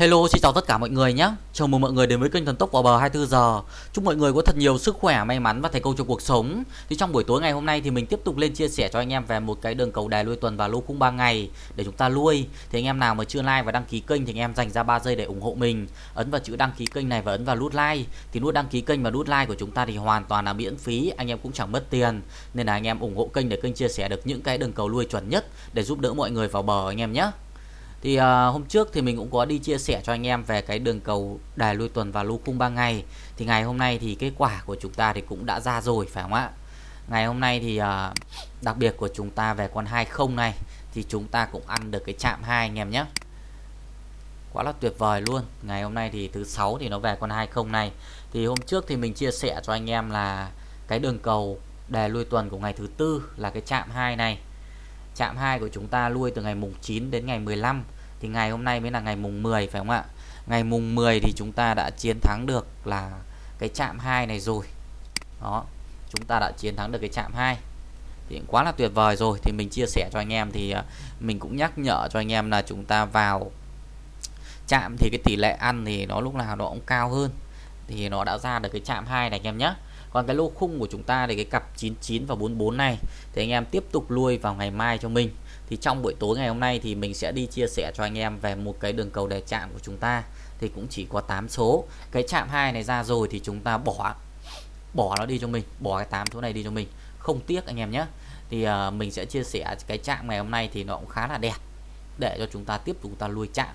Hello, xin chào tất cả mọi người nhé. Chào mừng mọi người đến với kênh Thần Tốc vào bờ 24 giờ. Chúc mọi người có thật nhiều sức khỏe, may mắn và thành công trong cuộc sống. Thì trong buổi tối ngày hôm nay thì mình tiếp tục lên chia sẻ cho anh em về một cái đường cầu đài lui tuần và lô khung 3 ngày để chúng ta lui. Thì anh em nào mà chưa like và đăng ký kênh thì anh em dành ra 3 giây để ủng hộ mình. Ấn vào chữ đăng ký kênh này và ấn vào nút like. Thì nút đăng ký kênh và nút like của chúng ta thì hoàn toàn là miễn phí, anh em cũng chẳng mất tiền. Nên là anh em ủng hộ kênh để kênh chia sẻ được những cái đường cầu lui chuẩn nhất để giúp đỡ mọi người vào bờ anh em nhé. Thì uh, hôm trước thì mình cũng có đi chia sẻ cho anh em về cái đường cầu đài lui tuần và lô khung 3 ngày. Thì ngày hôm nay thì kết quả của chúng ta thì cũng đã ra rồi phải không ạ? Ngày hôm nay thì uh, đặc biệt của chúng ta về con 20 này thì chúng ta cũng ăn được cái chạm hai anh em nhé. Quá là tuyệt vời luôn. Ngày hôm nay thì thứ sáu thì nó về con 20 này. Thì hôm trước thì mình chia sẻ cho anh em là cái đường cầu đề lui tuần của ngày thứ tư là cái chạm hai này chạm 2 của chúng ta lui từ ngày mùng 9 đến ngày 15 thì ngày hôm nay mới là ngày mùng 10 phải không ạ? Ngày mùng 10 thì chúng ta đã chiến thắng được là cái chạm 2 này rồi. Đó, chúng ta đã chiến thắng được cái chạm 2 thì quá là tuyệt vời rồi. Thì mình chia sẻ cho anh em thì à, mình cũng nhắc nhở cho anh em là chúng ta vào chạm thì cái tỷ lệ ăn thì nó lúc nào nó cũng cao hơn. Thì nó đã ra được cái chạm 2 này, anh em nhé còn cái lô khung của chúng ta thì cái cặp 99 và 44 này thì anh em tiếp tục lui vào ngày mai cho mình. Thì trong buổi tối ngày hôm nay thì mình sẽ đi chia sẻ cho anh em về một cái đường cầu đề chạm của chúng ta. Thì cũng chỉ có 8 số. Cái chạm 2 này ra rồi thì chúng ta bỏ bỏ nó đi cho mình bỏ cái 8 số này đi cho mình. Không tiếc anh em nhé. Thì uh, mình sẽ chia sẻ cái chạm ngày hôm nay thì nó cũng khá là đẹp. Để cho chúng ta tiếp tục ta lui chạm.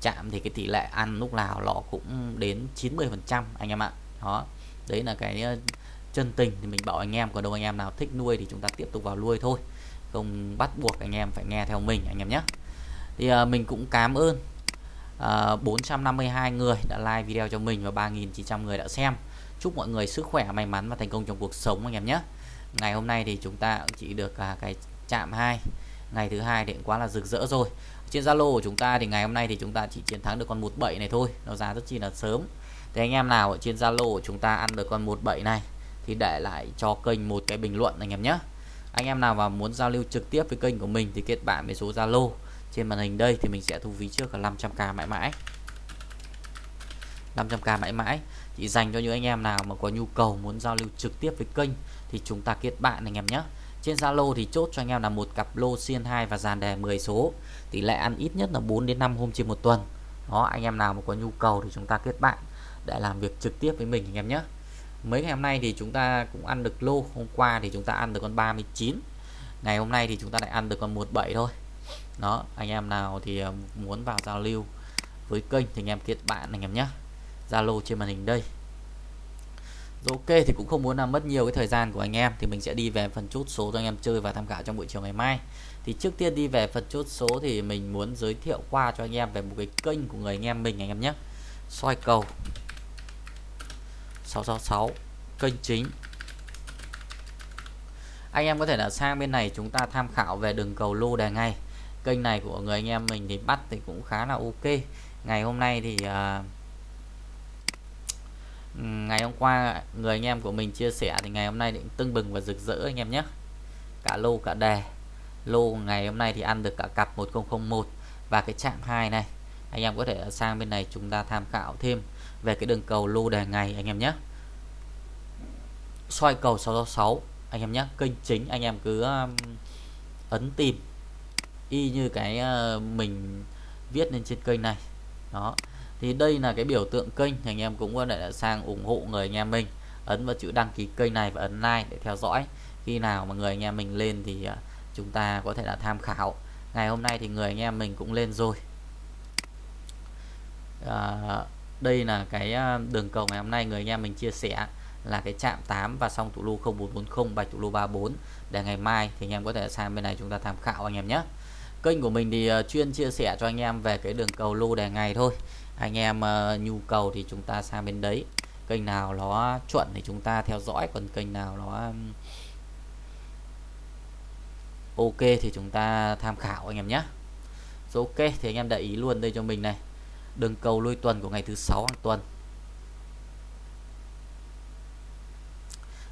Chạm thì cái tỷ lệ ăn lúc nào nó cũng đến 90 phần trăm anh em ạ. Đó đấy là cái ờ, chân tình thì mình bảo anh em còn đâu anh em nào thích nuôi thì chúng ta tiếp tục vào nuôi thôi. Không bắt buộc anh em phải nghe theo mình anh em nhé. Thì à, mình cũng cảm ơn ờ, à, 452 người đã like video cho mình và 3.900 người đã xem. Chúc mọi người sức khỏe may mắn và thành công trong cuộc sống anh em nhé. Ngày hôm nay thì chúng ta chỉ được à, cái chạm 2 ngày thứ hai thì cũng quá là rực rỡ rồi. Trên Zalo của chúng ta thì ngày hôm nay thì chúng ta chỉ chiến thắng được con 17 này thôi. Nó ra rất chi là sớm thì anh em nào ở trên Zalo của chúng ta ăn được con 17 này, thì để lại cho kênh một cái bình luận anh em nhé. Anh em nào mà muốn giao lưu trực tiếp với kênh của mình thì kết bạn với số Zalo. Trên màn hình đây thì mình sẽ thu phí trước là 500k mãi mãi. 500k mãi mãi. Chỉ dành cho những anh em nào mà có nhu cầu muốn giao lưu trực tiếp với kênh thì chúng ta kết bạn anh em nhé. Trên Zalo thì chốt cho anh em là một cặp lô xiên 2 và dàn đề 10 số. Tỷ lệ ăn ít nhất là 4 đến 5 hôm trên một tuần. Đó, anh em nào mà có nhu cầu thì chúng ta kết bạn để làm việc trực tiếp với mình anh em nhé. Mấy ngày hôm nay thì chúng ta cũng ăn được lô, hôm qua thì chúng ta ăn được con 39 ngày hôm nay thì chúng ta lại ăn được con 17 thôi. Đó, anh em nào thì ờ, muốn vào giao lưu với kênh thì anh em kết bạn anh em nhé. Zalo trên màn hình đây. Rồi ok, thì cũng không muốn làm mất nhiều cái thời gian của anh em thì mình sẽ đi về phần chốt số cho anh em chơi và tham khảo trong buổi chiều ngày mai. Thì trước tiên đi về phần chốt số thì mình muốn giới thiệu qua cho anh em về một cái kênh của người anh em mình anh em nhé. Soi cầu. 666 kênh chính. Anh em có thể là sang bên này chúng ta tham khảo về đường cầu lô đề ngay. Kênh này của người anh em mình thì bắt thì cũng khá là ok. Ngày hôm nay thì uh, ngày hôm qua người anh em của mình chia sẻ thì ngày hôm nay định tưng bừng và rực rỡ anh em nhé. Cả lô cả đề. Lô ngày hôm nay thì ăn được cả cặp 1001 và cái chạm 2 này. Anh em có thể sang bên này chúng ta tham khảo thêm về cái đường cầu lô đề ngày anh em nhé. Soi cầu 666 anh em nhé. Kênh chính anh em cứ um, ấn tìm. Y như cái ờ, mình viết lên trên kênh này. Đó. Thì đây là cái biểu tượng kênh anh em cũng có thể sang ủng hộ người anh em mình. Ấn vào chữ đăng ký kênh này và ấn like để theo dõi. Khi nào mà người anh em mình lên thì ờ, chúng ta có thể là tham khảo. Ngày hôm nay thì người anh em mình cũng lên rồi. À, đây là cái à, đường cầu ngày hôm nay người anh em mình chia sẻ là cái chạm 8 và xong tụ lô 0440 bạch tụ lô 34 để ngày mai thì anh em có thể sang bên này chúng ta tham khảo anh em nhé. Kênh của mình thì à, chuyên chia sẻ cho anh em về cái đường cầu lô đề ngày thôi. Anh em uh, nhu cầu thì chúng ta sang bên đấy. Kênh nào nó chuẩn thì chúng ta theo dõi. Còn kênh nào nó ok thì chúng ta tham khảo anh em nhé. Ok thì anh em để ý luôn đây cho mình này đường cầu lôi tuần của ngày thứ sáu hàng tuần.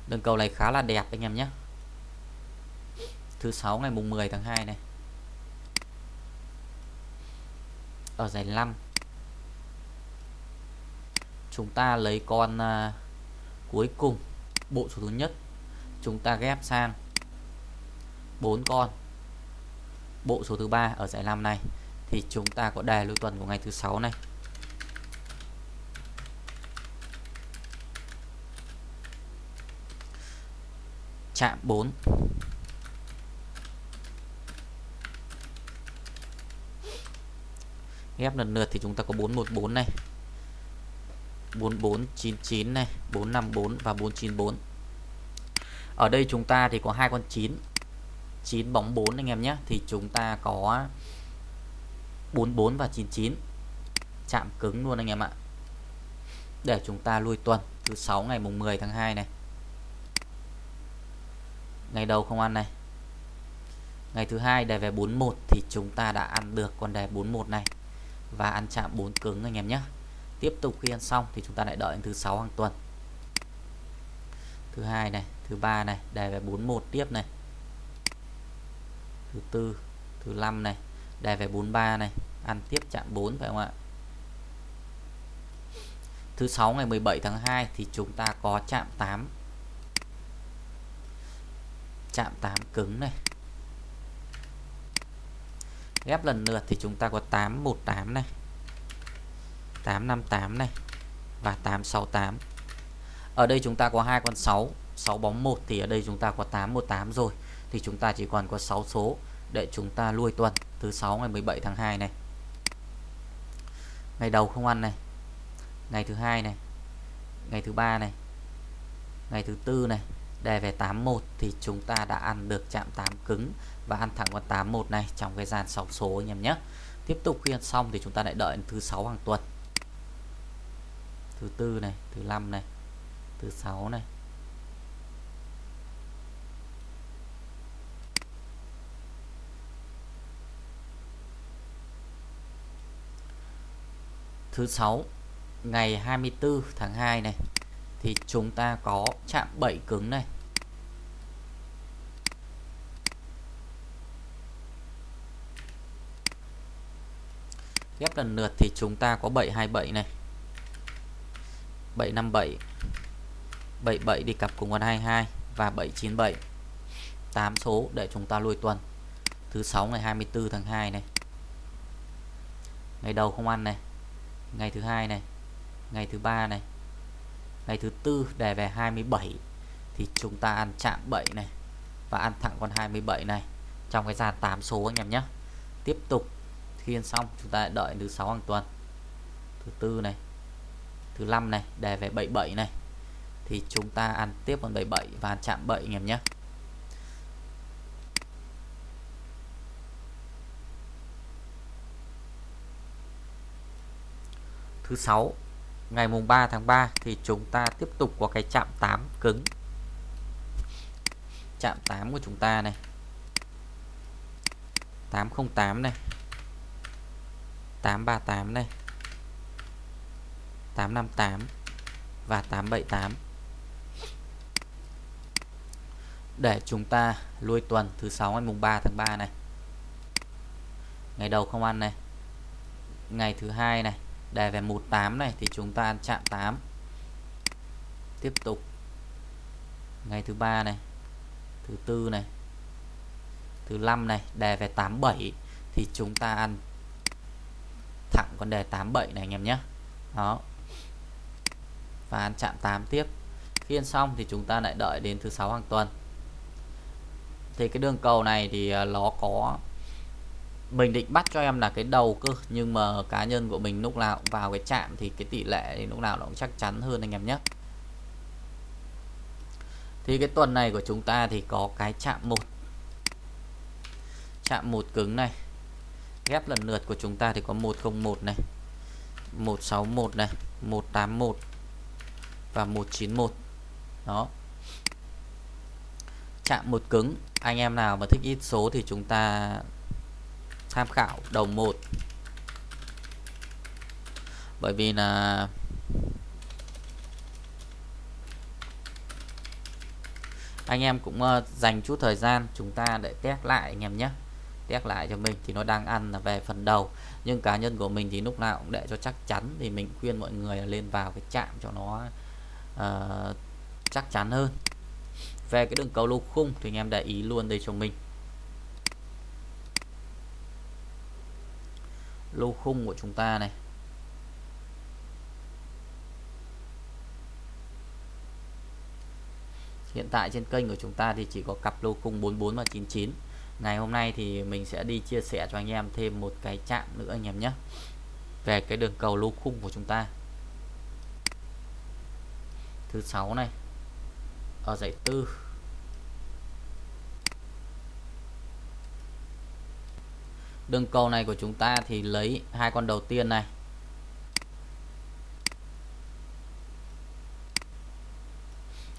Đường cầu này khá là đẹp anh em nhé. Thứ sáu ngày mùng 10 tháng 2 này. Ở giải 5 chúng ta lấy con uh, cuối cùng bộ số thứ nhất. Chúng ta ghép sang bốn con. Bộ số thứ ba ở giải 5 này thì chúng ta có đề lưu tuần của ngày thứ sáu này. Chạm 4 ghép lần lượt thì chúng ta có 414 này. 4499 này 454 và 494 ở đây chúng ta thì có hai con 9 9 bóng 4 anh em nhé. Thì chúng ta có 44 và 99 chạm cứng luôn anh em ạ. Để chúng ta lui tuần, thứ 6 ngày mùng 10 tháng 2 này. Ngày đầu không ăn này. Ngày thứ hai đề về 41 thì chúng ta đã ăn được con đề 41 này. Và ăn chạm 4 cứng anh em nhé. Tiếp tục khi ăn xong thì chúng ta lại đợi thứ 6 hàng tuần. Thứ hai này, thứ ba này, đề về 41 tiếp này. Thứ tư, thứ năm này đề về 43 này. Ăn tiếp chạm 4 phải không ạ? Thứ 6 ngày 17 tháng 2 thì chúng ta có chạm 8 chạm 8 cứng này. Ghép lần lượt thì chúng ta có 818 này. 858 này và 868 ở đây chúng ta có hai con 6 6 bóng 1 thì ở đây chúng ta có 818 rồi. Thì chúng ta chỉ còn có 6 số để chúng ta lui tuần thứ 6 ngày 17 tháng 2 này. Ngày đầu không ăn này. Ngày thứ hai này. Ngày thứ ba này. Ngày thứ tư này. Đề về 81 thì chúng ta đã ăn được chạm 8 cứng và ăn thẳng con 81 này trong cái dàn sóng số anh em nhé. Tiếp tục khi ăn xong thì chúng ta lại đợi thứ sáu hàng tuần. Thứ tư này, thứ năm này, thứ sáu này thứ sáu, ngày 24 tháng 2 này, thì chúng ta có chạm 7 cứng này. Ghép lần lượt thì chúng ta có 727 này. 757 77 đi cặp cùng con 22 và 797 8 số để chúng ta lùi tuần. Thứ 6 ngày 24 tháng 2 này. Ngày đầu không ăn này ngày thứ hai này, ngày thứ ba này, ngày thứ tư đề về 27 thì chúng ta ăn chạm 7 này và ăn thẳng con 27 này trong cái dàn 8 số anh em nhé. Tiếp tục thiên xong, chúng ta đợi thứ sáu hàng tuần. Thứ tư này, thứ năm này đề về 77 này thì chúng ta ăn tiếp con 77 và ăn chạm 7 anh em nhé. Thứ sáu, ngày mùng 3 tháng 3 thì chúng ta tiếp tục có cái chạm 8 cứng. Chạm 8 của chúng ta này 808 này 838 này 858 và 878 để chúng ta lui tuần thứ 6 ngày mùng 3 tháng 3 này. Ngày đầu không ăn này. Ngày thứ hai này đề về 18 này thì chúng ta chạm 8 tiếp tục. Ngày thứ ba này, thứ tư này, thứ năm này, đề về 87 thì chúng ta ăn thẳng con đề 87 này anh em nhé. Đó. Và ăn chạm 8 tiếp. Khi ăn xong thì chúng ta lại đợi đến thứ sáu hàng tuần. Thì cái đường cầu này thì ờ, nó có mình định bắt cho em là cái đầu cơ, nhưng mà cá nhân của mình lúc nào cũng vào cái chạm thì cái tỷ lệ thì lúc nào nó cũng chắc chắn hơn anh em nhé. Thì cái tuần này của chúng ta thì có cái chạm một. Chạm một cứng này. Ghép lần lượt của chúng ta thì có 101 này 161 này 181 và 191 đó. Chạm một cứng, anh em nào mà thích ít số thì chúng ta tham khảo đầu một. Bởi vì là anh em cũng ờ, dành chút thời gian chúng ta để test lại anh em nhé. Test lại cho mình thì nó đang ăn là về phần đầu. Nhưng cá nhân của mình thì lúc nào cũng để cho chắc chắn thì mình khuyên mọi người là lên vào cái chạm cho nó uh, chắc chắn hơn. Về cái đường cầu lô khung thì anh em để ý luôn đây cho mình. Lô khung của chúng ta này. Hiện tại trên kênh của chúng ta thì chỉ có cặp lô khung 44 và 99 ngày hôm nay thì mình sẽ đi chia sẻ cho anh em thêm một cái chạm nữa anh em nhé. Về cái đường cầu lô khung của chúng ta. Thứ sáu này. Ở dãy tư. Đường cầu này của chúng ta thì lấy hai con đầu tiên này.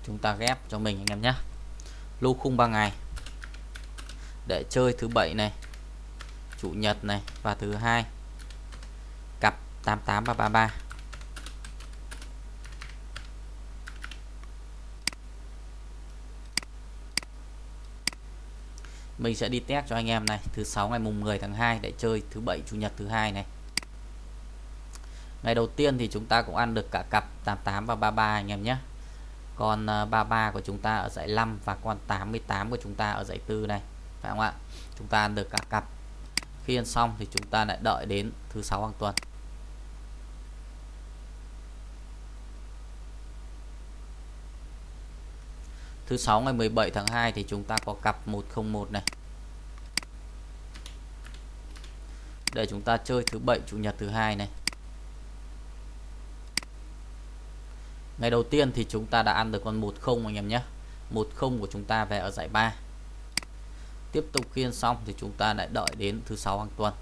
Chúng ta ghép cho mình anh em nhé. Lô khung 3 ngày. Để chơi thứ bảy này, chủ nhật này và thứ hai. Cặp 88 mình sẽ đi test cho anh em này. Thứ sáu ngày mùng 10 tháng 2 để chơi thứ bảy, chủ nhật thứ hai này. Ngày đầu tiên thì chúng ta cũng ăn được cả cặp 88 và 33 anh em nhé. Con ờ, 33 của chúng ta ở dãy 5 và con 88 của chúng ta ở dãy 4 này. Phải không ạ? Chúng ta ăn được cả cặp. Khi ăn xong thì chúng ta lại đợi đến thứ sáu hàng tuần. Thứ sáu ngày 17 tháng 2 thì chúng ta có cặp 101 này. Để chúng ta chơi thứ bảy, chủ nhật thứ hai này. Ngày đầu tiên thì chúng ta đã ăn được con 10 anh em nhé. 10 của chúng ta về ở giải 3 tiếp tục khiên xong thì chúng ta lại đợi đến thứ sáu hàng tuần.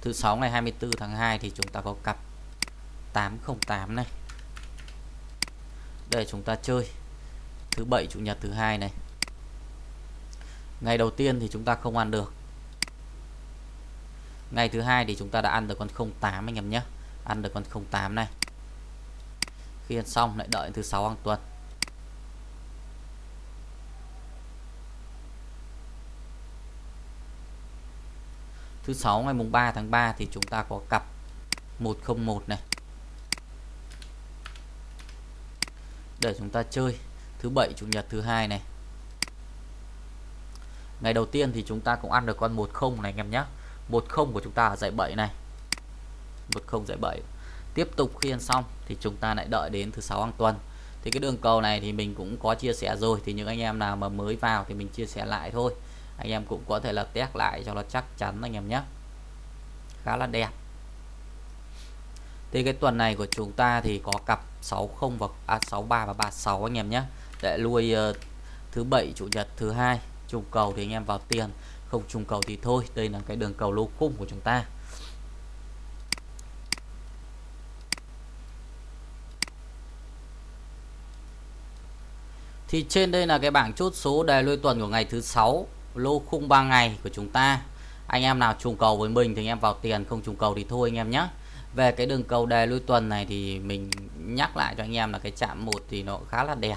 Thứ sáu ngày 24 tháng 2 thì chúng ta có cặp 808 này. Để chúng ta chơi. Thứ bảy, chủ nhật, thứ hai này. Ngày đầu tiên thì chúng ta không ăn được. Ngày thứ hai thì chúng ta đã ăn được con 08 anh em nhé. Ăn được con 08 này. Khi ăn xong lại đợi thứ sáu hàng tuần. Thứ sáu ngày mùng 3 tháng 3 thì chúng ta có cặp 101 này. Để chúng ta chơi thứ bảy, chủ nhật, thứ hai này. Ngày đầu tiên thì chúng ta cũng ăn được con 10 này, anh em nhé. 10 của chúng ta ở dãy 7 này. 10 dãy 7 tiếp tục khi ăn xong thì chúng ta lại đợi đến thứ sáu hàng tuần. Thì cái đường cầu này thì mình cũng có chia sẻ rồi. Thì những anh em nào mà mới vào thì mình chia sẻ lại thôi. Anh em cũng có thể là test lại cho nó chắc chắn, anh em nhé. Khá là đẹp thì cái tuần này của chúng ta thì có cặp 60 và à, 63 và 36 anh em nhé. Để lui uh, thứ bảy chủ nhật thứ hai trùng cầu thì anh em vào tiền. Không trùng cầu thì thôi đây là cái đường cầu lô khung của chúng ta. Thì trên đây là cái bảng chốt số đề lôi tuần của ngày thứ sáu lô khung 3 ngày của chúng ta. Anh em nào trùng cầu với mình thì anh em vào tiền không trùng cầu thì thôi anh em nhé về cái đường cầu đề lui tuần này thì mình nhắc lại cho anh em là cái chạm một thì nó khá là đẹp.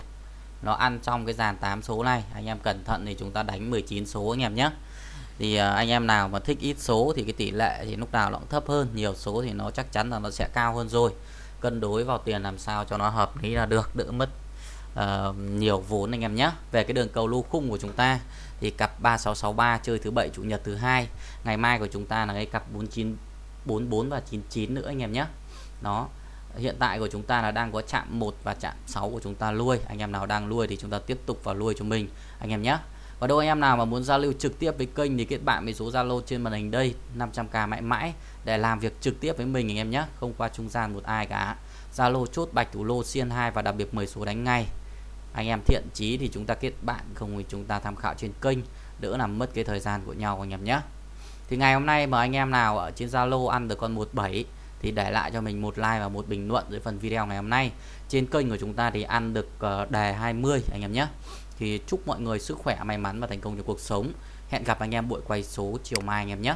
Nó ăn trong cái dàn 8 số này. Anh em cẩn thận thì chúng ta đánh 19 số anh em nhé. Thì à, anh em nào mà thích ít số thì cái tỷ lệ thì lúc nào nó cũng thấp hơn. Nhiều số thì nó chắc chắn là nó sẽ cao hơn rồi. Cân đối vào tiền làm sao cho nó hợp lý là được đỡ mất uh, nhiều vốn anh em nhé. Về cái đường cầu lô khung của chúng ta thì cặp 3663 chơi thứ bảy chủ nhật thứ hai. Ngày mai của chúng ta là cái cặp 49 44 và 99 nữa anh em nhé. Đó, hiện tại của chúng ta là đang có chạm 1 và chạm 6 của chúng ta nuôi anh em nào đang nuôi thì chúng ta tiếp tục vào nuôi cho mình, anh em nhé. Và đâu anh em nào mà muốn giao lưu trực tiếp với kênh thì kết bạn với số Zalo trên màn hình đây 500k mãi mãi, để làm việc trực tiếp với mình, anh em nhé. Không qua trung gian một ai cả. Zalo chốt bạch thủ lô xiên 2 và đặc biệt 10 số đánh ngay. Anh em thiện chí thì chúng ta kết bạn, không thì chúng ta tham khảo trên kênh, đỡ làm mất cái thời gian của nhau, anh em nhé thì ngày hôm nay mời anh em nào ở trên Zalo ăn được con 17 thì để lại cho mình một like và một bình luận dưới phần video ngày hôm nay. Trên kênh của chúng ta thì ăn được ờ, đề 20 anh em nhé. Thì chúc mọi người sức khỏe, may mắn và thành công trong cuộc sống. Hẹn gặp anh em buổi quay số chiều mai anh em nhé.